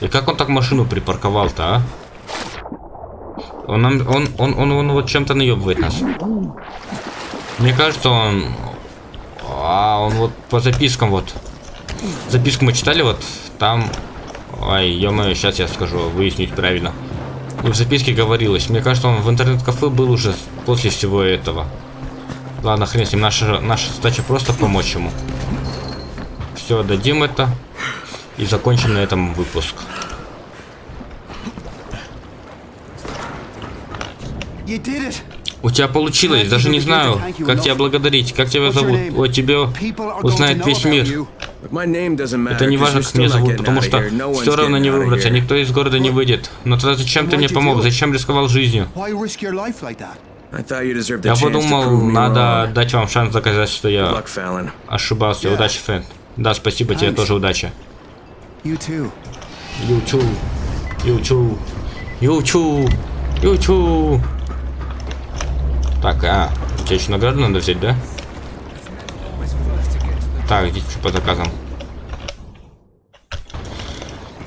[SPEAKER 1] И как он так машину припарковал-то, а? Он, он, он, он, он вот чем-то наебывает нас. Мне кажется, он... А, он вот по запискам вот. Записку мы читали, вот там... Ой, ё-моё, сейчас я скажу, выяснить правильно. В записке говорилось. Мне кажется, он в интернет-кафе был уже после всего этого. Ладно, хрен с ним. Наша, наша задача просто помочь ему. Все, дадим это. И закончим на этом выпуск.
[SPEAKER 5] You did it.
[SPEAKER 1] У тебя получилось, даже не знаю, как тебя благодарить, как тебя зовут. О, тебе узнает весь мир. Это не важно, как меня зовут, потому что все равно не выбраться, никто из города не выйдет. Но тогда зачем ты мне помог, зачем рисковал жизнью? Я подумал, надо дать вам шанс доказать, что я ошибался. Удачи, Фэн. Да, спасибо тебе тоже удачи. Ючу, ючу, ючу, ючу. Так, а, у тебя еще награду надо взять, да? Так, здесь что по заказам.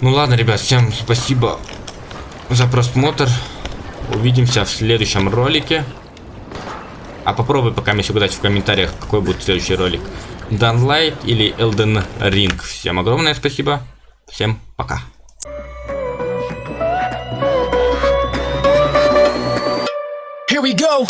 [SPEAKER 1] Ну ладно, ребят, всем спасибо за просмотр. Увидимся в следующем ролике. А попробуй пока мне угадать в комментариях, какой будет следующий ролик. Данлайт или Elden Ring. Всем огромное спасибо. Всем пока.
[SPEAKER 8] Here we go.